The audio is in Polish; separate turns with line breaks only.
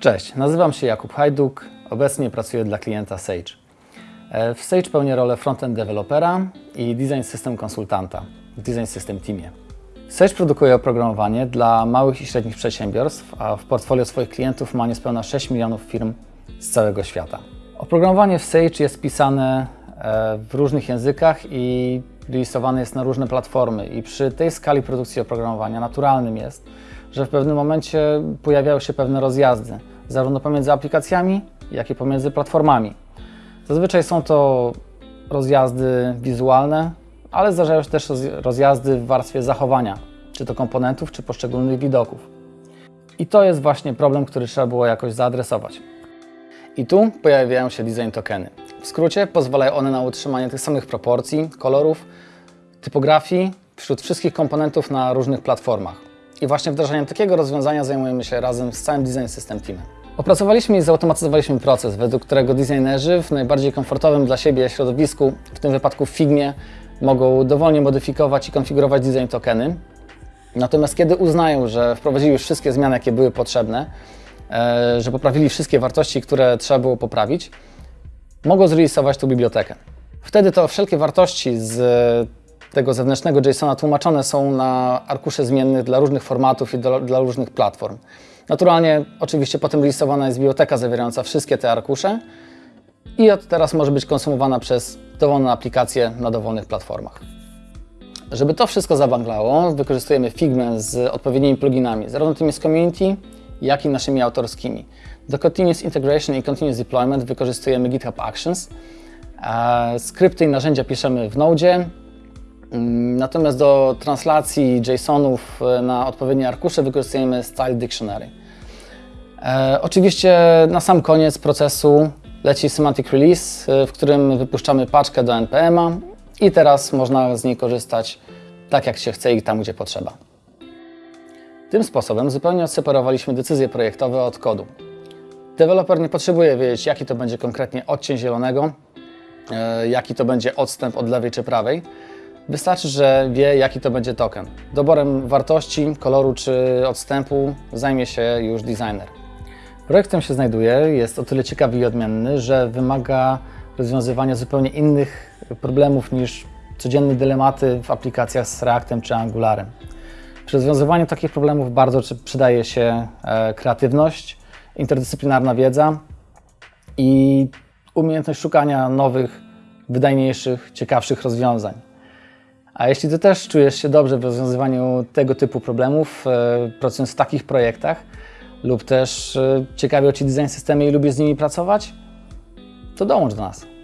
Cześć, nazywam się Jakub Hajduk, obecnie pracuję dla klienta Sage. E, W Sage pełnię rolę frontend dewelopera i design system konsultanta w design system teamie. Sage produkuje oprogramowanie dla małych i średnich przedsiębiorstw, a w portfolio swoich klientów ma niespełna 6 milionów firm z całego świata. Oprogramowanie w Sage jest pisane e, w różnych językach i releasowane jest na różne platformy i przy tej skali produkcji oprogramowania naturalnym jest, że w pewnym momencie pojawiają się pewne rozjazdy, zarówno pomiędzy aplikacjami, jak i pomiędzy platformami. Zazwyczaj są to rozjazdy wizualne, ale zdarzają się też roz- rozjazdy w warstwie zachowania, czy to komponentów, czy poszczególnych widoków. I to jest właśnie problem, który trzeba było jakoś zaadresować. I tu pojawiają się design tokeny. W skrócie pozwalają one na utrzymanie tych samych proporcji, kolorów, typografii wśród wszystkich komponentów na różnych platformach. I właśnie wdrażaniem takiego rozwiązania zajmujemy się razem z całym Design System Teamem. Opracowaliśmy i zautomatyzowaliśmy proces, według którego designerzy w najbardziej komfortowym dla siebie środowisku, w tym wypadku w Figmie, mogą dowolnie modyfikować i konfigurować design tokeny. Natomiast kiedy uznają, że wprowadzili już wszystkie zmiany, jakie były potrzebne, e, że poprawili wszystkie wartości, które trzeba było poprawić, mogą zrealizować tą bibliotekę. Wtedy to wszelkie wartości z tego zewnętrznego JSON-a tłumaczone są na arkusze zmiennych dla różnych formatów i do, dla różnych platform. Naturalnie, oczywiście potem releasowana jest biblioteka zawierająca wszystkie te arkusze i od teraz może być konsumowana przez dowolne aplikacje na dowolnych platformach. Żeby to wszystko zabanglało, wykorzystujemy Figmę z odpowiednimi pluginami, zarówno tymi z community, jak i naszymi autorskimi. Do Continuous Integration i Continuous Deployment wykorzystujemy GitHub Actions. E, Skrypty i narzędzia piszemy w Node. Mm, Natomiast do translacji JSONów e, na odpowiednie arkusze wykorzystujemy Style Dictionary. E, oczywiście na sam koniec procesu leci Semantic Release, w którym wypuszczamy paczkę do NPM-a i teraz można z niej korzystać tak jak się chce i tam gdzie potrzeba. Tym sposobem zupełnie odseparowaliśmy decyzje projektowe od kodu. Deweloper nie potrzebuje wiedzieć, jaki to będzie konkretnie odcień zielonego, e, jaki to będzie odstęp od lewej czy prawej. Wystarczy, że wie, jaki to będzie token. Doborem wartości, koloru czy odstępu zajmie się już designer. Projekt, w którym się znajduje, jest o tyle ciekawy i odmienny, że wymaga rozwiązywania zupełnie innych problemów niż codzienne dylematy w aplikacjach z Reactem czy Angularem. Przy rozwiązywaniu takich problemów bardzo przydaje się e, kreatywność, interdyscyplinarna wiedza i umiejętność szukania nowych, wydajniejszych, ciekawszych rozwiązań. A jeśli Ty też czujesz się dobrze w rozwiązywaniu tego typu problemów, e, pracując w takich projektach, lub też e, ciekawią Ci design systemy i lubisz z nimi pracować, to dołącz do nas.